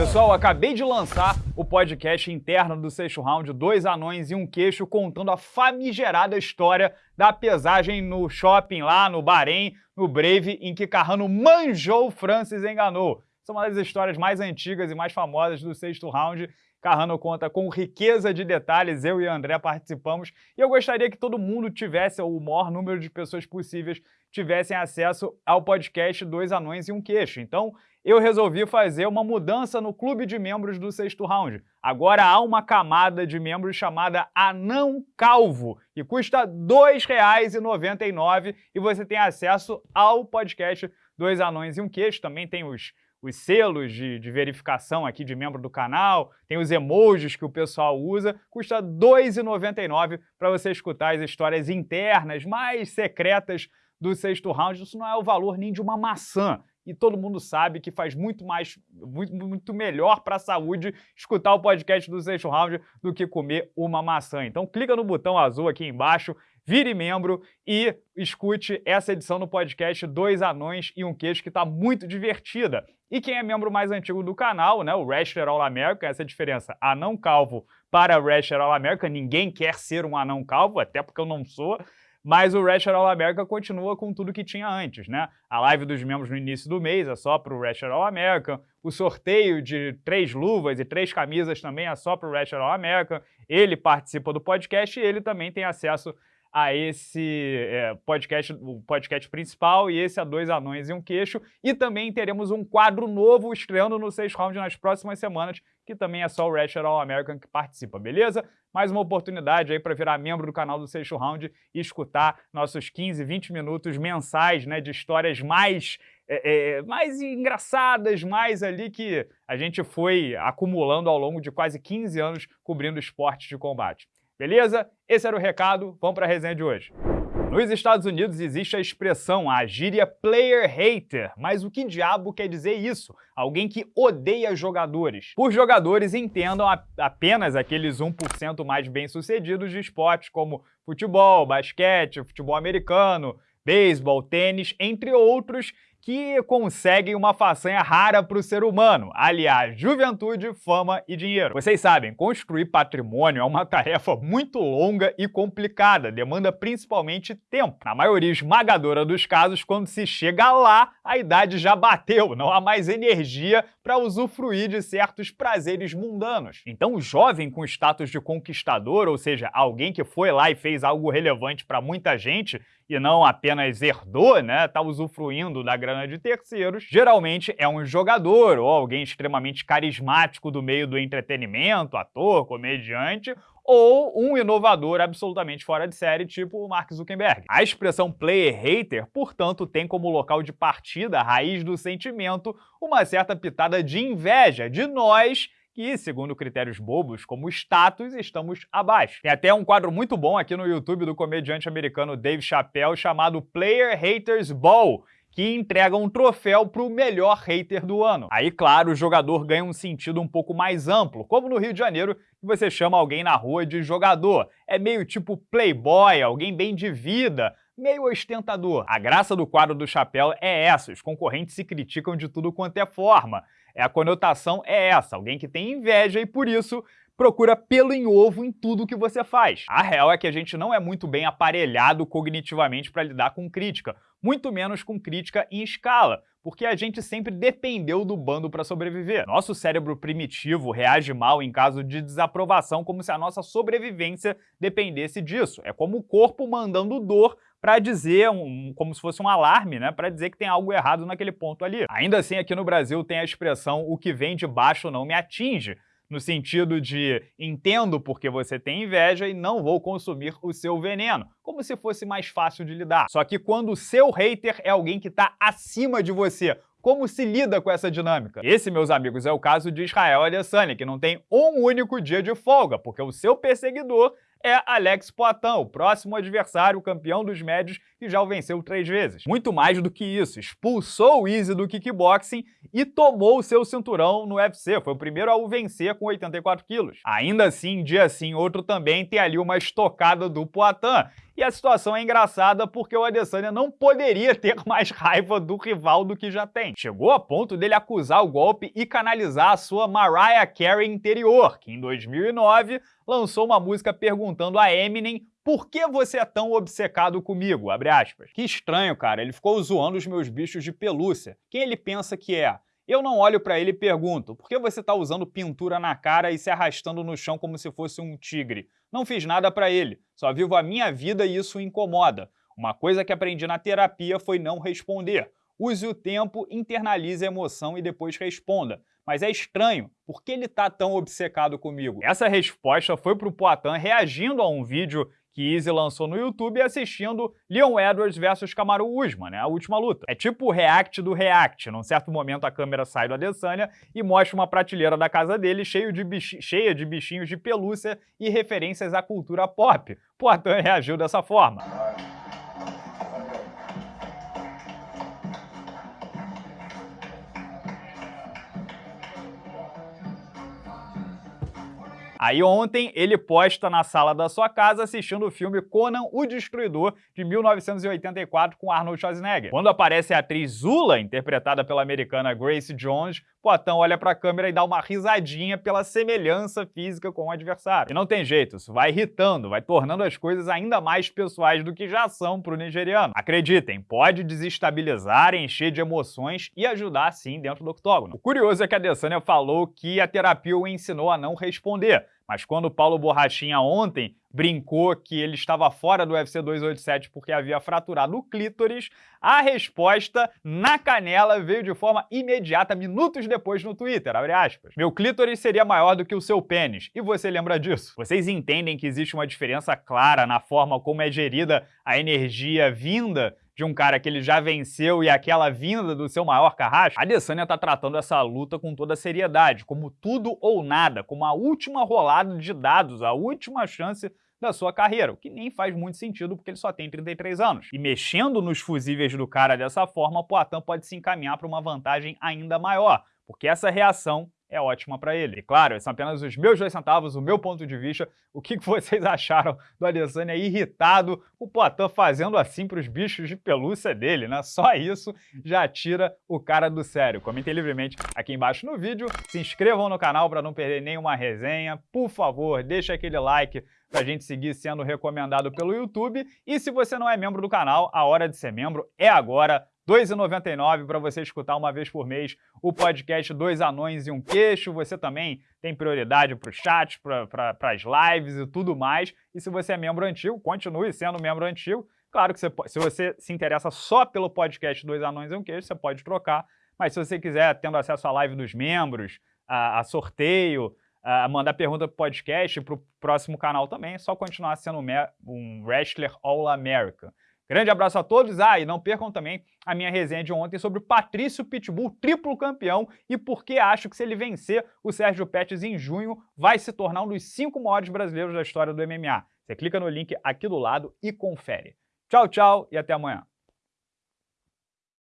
Pessoal, acabei de lançar o podcast interno do sexto round, dois anões e um queixo, contando a famigerada história da pesagem no shopping lá no Bahrein, no Brave, em que Carrano manjou, Francis enganou. São uma das histórias mais antigas e mais famosas do sexto round Carrano conta com riqueza de detalhes, eu e André participamos, e eu gostaria que todo mundo tivesse, ou o maior número de pessoas possíveis, tivessem acesso ao podcast Dois Anões e um Queixo. Então, eu resolvi fazer uma mudança no clube de membros do sexto round. Agora há uma camada de membros chamada Anão Calvo, que custa R$ 2,99 e você tem acesso ao podcast Dois Anões e um Queixo. Também tem os os selos de, de, verificação aqui de membro do canal, tem os emojis que o pessoal usa, custa R$ 2,99 para você escutar as histórias internas mais secretas do sexto round. Isso não é o valor nem de uma maçã. E todo mundo sabe que faz muito mais, muito, muito melhor para a saúde escutar o podcast do sexto round do que comer uma maçã. Então clica no botão azul aqui embaixo, vire membro e escute essa edição do podcast Dois Anões e um Queijo, que está muito divertida. E quem é membro mais antigo do canal, né, o Wrestler All America, essa é a diferença, anão calvo para Wrestler All America, ninguém quer ser um anão calvo, até porque eu não sou, mas o Wrestler All America continua com tudo que tinha antes, né? A live dos membros no início do mês é só para o Wrestler All America, o sorteio de três luvas e três camisas também é só para o Wrestler All America, ele participa do podcast e ele também tem acesso a esse é, podcast, o podcast principal, e esse a Dois Anões e um Queixo. E também teremos um quadro novo estreando no Seis Round nas próximas semanas, que também é só o Ratchet All American que participa, beleza? Mais uma oportunidade aí para virar membro do canal do Seixo Round e escutar nossos 15, 20 minutos mensais, né, de histórias mais é, é, mais engraçadas, mais ali que a gente foi acumulando ao longo de quase 15 anos cobrindo esportes de combate. Beleza? Esse era o recado, vamos para a resenha de hoje. Nos Estados Unidos existe a expressão, a gíria player hater, mas o que diabo quer dizer isso? Alguém que odeia jogadores. Por jogadores entendam apenas aqueles 1% mais bem-sucedidos de esportes como futebol, basquete, futebol americano, beisebol, tênis, entre outros, que conseguem uma façanha rara para o ser humano, aliás, juventude, fama e dinheiro. Vocês sabem, construir patrimônio é uma tarefa muito longa e complicada, demanda principalmente tempo. Na maioria esmagadora dos casos, quando se chega lá, a idade já bateu, não há mais energia para usufruir de certos prazeres mundanos. Então o jovem com status de conquistador, ou seja, alguém que foi lá e fez algo relevante para muita gente, e não apenas herdou, né, tá usufruindo da grana de terceiros, geralmente é um jogador ou alguém extremamente carismático do meio do entretenimento, ator, comediante, ou um inovador absolutamente fora de série, tipo o Mark Zuckerberg. A expressão player hater, portanto, tem como local de partida, raiz do sentimento, uma certa pitada de inveja de nós que, segundo critérios bobos como status, estamos abaixo. Tem até um quadro muito bom aqui no YouTube do comediante americano Dave Chappelle chamado Player Haters Ball, que entrega um troféu para o melhor hater do ano. Aí, claro, o jogador ganha um sentido um pouco mais amplo, como no Rio de Janeiro, que você chama alguém na rua de jogador. É meio tipo playboy, alguém bem de vida, meio ostentador. A graça do quadro do chapéu é essa, os concorrentes se criticam de tudo quanto é forma. É a conotação é essa, alguém que tem inveja e por isso procura pelo em ovo em tudo que você faz. A real é que a gente não é muito bem aparelhado cognitivamente para lidar com crítica, muito menos com crítica em escala, porque a gente sempre dependeu do bando para sobreviver. Nosso cérebro primitivo reage mal em caso de desaprovação como se a nossa sobrevivência dependesse disso. É como o corpo mandando dor para dizer, um, como se fosse um alarme, né, para dizer que tem algo errado naquele ponto ali. Ainda assim, aqui no Brasil tem a expressão o que vem de baixo não me atinge, no sentido de entendo porque você tem inveja e não vou consumir o seu veneno, como se fosse mais fácil de lidar. Só que quando o seu hater é alguém que está acima de você, como se lida com essa dinâmica? Esse, meus amigos, é o caso de Israel Adesanya, que não tem um único dia de folga, porque o seu perseguidor é Alex Poitin, o próximo adversário campeão dos médios que já o venceu três vezes. Muito mais do que isso, expulsou o Easy do kickboxing e tomou o seu cinturão no UFC, foi o primeiro a o vencer com 84 quilos. Ainda assim, dia sim, outro também tem ali uma estocada do Poitin, E a situação é engraçada porque o Adesanya não poderia ter mais raiva do rival do que já tem. Chegou a ponto dele acusar o golpe e canalizar a sua Mariah Carey interior, que em 2009 lançou uma música perguntando a Eminem por que você é tão obcecado comigo? Que estranho, cara. Ele ficou zoando os meus bichos de pelúcia. Quem ele pensa que é? Eu não olho para ele e pergunto, por que você está usando pintura na cara e se arrastando no chão como se fosse um tigre? Não fiz nada para ele, só vivo a minha vida e isso incomoda. Uma coisa que aprendi na terapia foi não responder. Use o tempo, internalize a emoção e depois responda. Mas é estranho, por que ele está tão obcecado comigo? Essa resposta foi para o Poitin reagindo a um vídeo que Easy lançou no YouTube assistindo Leon Edwards versus Kamaru Usman, né, a última luta. É tipo o react do react. Num certo momento a câmera sai do Adesanya e mostra uma prateleira da casa dele cheio de cheia de bichinhos de pelúcia e referências à cultura pop. Poitin reagiu dessa forma. Aí ontem ele posta na sala da sua casa assistindo o filme Conan o Destruidor, de 1984, com Arnold Schwarzenegger. Quando aparece a atriz Zula, interpretada pela americana Grace Jones, Poitin olha para a câmera e dá uma risadinha pela semelhança física com o adversário. E não tem jeito, isso vai irritando, vai tornando as coisas ainda mais pessoais do que já são para o nigeriano. Acreditem, pode desestabilizar, encher de emoções e ajudar sim dentro do octógono. O curioso é que a Adesanya falou que a terapia o ensinou a não responder, mas quando o Paulo Borrachinha ontem brincou que ele estava fora do UFC 287 porque havia fraturado o clítoris, a resposta na canela veio de forma imediata, minutos depois no Twitter, Meu clítoris seria maior do que o seu pênis, e você lembra disso? Vocês entendem que existe uma diferença clara na forma como é gerida a energia vinda de um cara que ele já venceu e aquela vinda do seu maior carrasco, a Adesanya tá tratando essa luta com toda seriedade, como tudo ou nada, como a última rolada de dados, a última chance da sua carreira, o que nem faz muito sentido porque ele só tem 33 anos. E mexendo nos fusíveis do cara dessa forma, Poitin pode se encaminhar para uma vantagem ainda maior, porque essa reação é ótima para ele. E claro, são apenas os meus dois centavos, o meu ponto de vista. O que vocês acharam do Adesanya irritado, o Poitin fazendo assim para os bichos de pelúcia dele, né? Só isso já tira o cara do sério. Comentem livremente aqui embaixo no vídeo, se inscrevam no canal para não perder nenhuma resenha. Por favor, deixa aquele like para a gente seguir sendo recomendado pelo YouTube. E se você não é membro do canal, a hora de ser membro é agora. R$ 2,99 para você escutar uma vez por mês o podcast Dois Anões e um Queixo. Você também tem prioridade para o chat, para as lives e tudo mais. E se você é membro antigo, continue sendo membro antigo. Claro que você, se você se interessa só pelo podcast Dois Anões e um Queixo, você pode trocar. Mas se você quiser, tendo acesso à live dos membros, a, a sorteio, a mandar pergunta para o podcast, para o próximo canal também, é só continuar sendo um wrestler All-American. Grande abraço a todos. Ah, e não percam também a minha resenha de ontem sobre o Patrício Pitbull, triplo campeão, e por que acho que se ele vencer o Sérgio Pettis em junho, vai se tornar um dos cinco maiores brasileiros da história do MMA. Você clica no link aqui do lado e confere. Tchau, tchau e até amanhã.